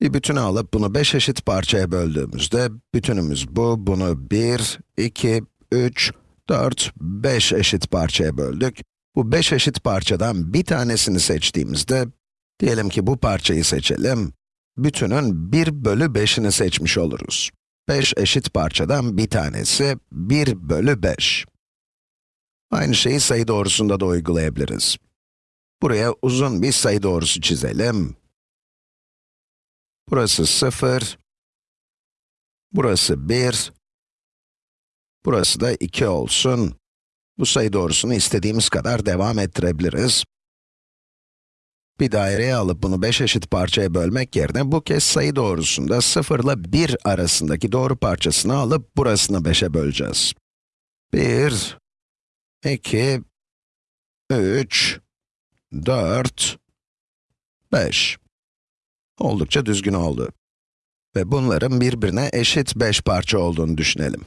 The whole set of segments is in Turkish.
Bir bütünü alıp bunu 5 eşit parçaya böldüğümüzde, bütünümüz bu, bunu 1, 2, 3, 4, 5 eşit parçaya böldük. Bu 5 eşit parçadan bir tanesini seçtiğimizde, diyelim ki bu parçayı seçelim, bütünün 1 bölü 5'ini seçmiş oluruz. 5 eşit parçadan bir tanesi 1 bölü 5. Aynı şeyi sayı doğrusunda da uygulayabiliriz. Buraya uzun bir sayı doğrusu çizelim. Burası 0, burası 1, burası da 2 olsun. Bu sayı doğrusunu istediğimiz kadar devam ettirebiliriz. Bir daireye alıp bunu 5 eşit parçaya bölmek yerine bu kez sayı doğrusunda 0 ile 1 arasındaki doğru parçasını alıp burasını 5'e böleceğiz. 1, 2, 3, 4, 5. Oldukça düzgün oldu. Ve bunların birbirine eşit 5 parça olduğunu düşünelim.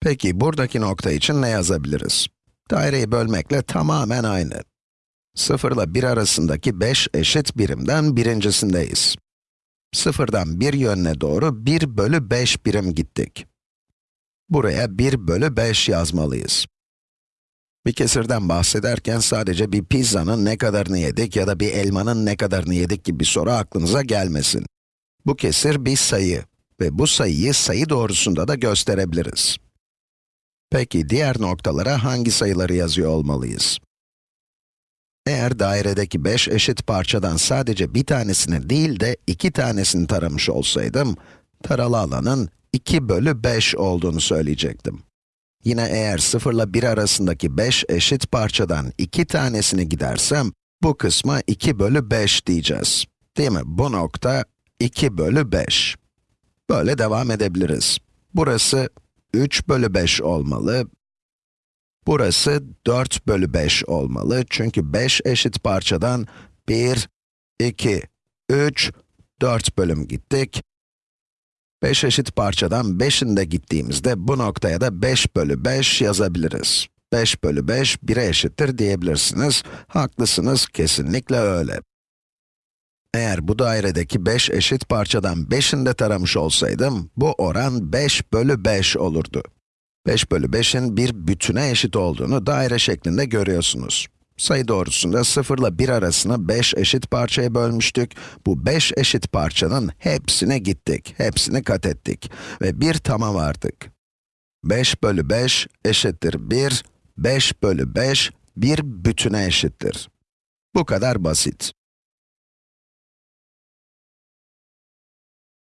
Peki, buradaki nokta için ne yazabiliriz? Daireyi bölmekle tamamen aynı. 0 ile 1 arasındaki 5 eşit birimden birincisindeyiz. 0'dan 1 yönüne doğru 1 bölü 5 birim gittik. Buraya 1 bölü 5 yazmalıyız. Bir kesirden bahsederken sadece bir pizzanın ne kadarını yedik ya da bir elmanın ne kadarını yedik gibi bir soru aklınıza gelmesin. Bu kesir bir sayı ve bu sayıyı sayı doğrusunda da gösterebiliriz. Peki diğer noktalara hangi sayıları yazıyor olmalıyız? Eğer dairedeki 5 eşit parçadan sadece bir tanesini değil de iki tanesini taramış olsaydım, taralı alanın 2 bölü 5 olduğunu söyleyecektim. Yine eğer 0 ile 1 arasındaki 5 eşit parçadan iki tanesini gidersem, bu kısma 2 bölü 5 diyeceğiz. Değil mi? Bu nokta 2 bölü 5. Böyle devam edebiliriz. Burası 3 bölü 5 olmalı. Burası 4 bölü 5 olmalı. Çünkü 5 eşit parçadan 1, 2, 3, 4 bölüm gittik. 5 eşit parçadan 5'in de gittiğimizde bu noktaya da 5 bölü 5 yazabiliriz. 5 bölü 5, 1'e eşittir diyebilirsiniz. Haklısınız, kesinlikle öyle. Eğer bu dairedeki 5 eşit parçadan 5'ini de taramış olsaydım, bu oran 5 bölü 5 olurdu. 5 bölü 5'in bir bütüne eşit olduğunu daire şeklinde görüyorsunuz. Sayı doğrusunda 0 ile 1 arasını 5 eşit parçaya bölmüştük. Bu 5 eşit parçanın hepsine gittik, hepsini kat ettik ve bir tamam vardık. 5 bölü 5 eşittir 1, 5 bölü 5 bir bütüne eşittir. Bu kadar basit.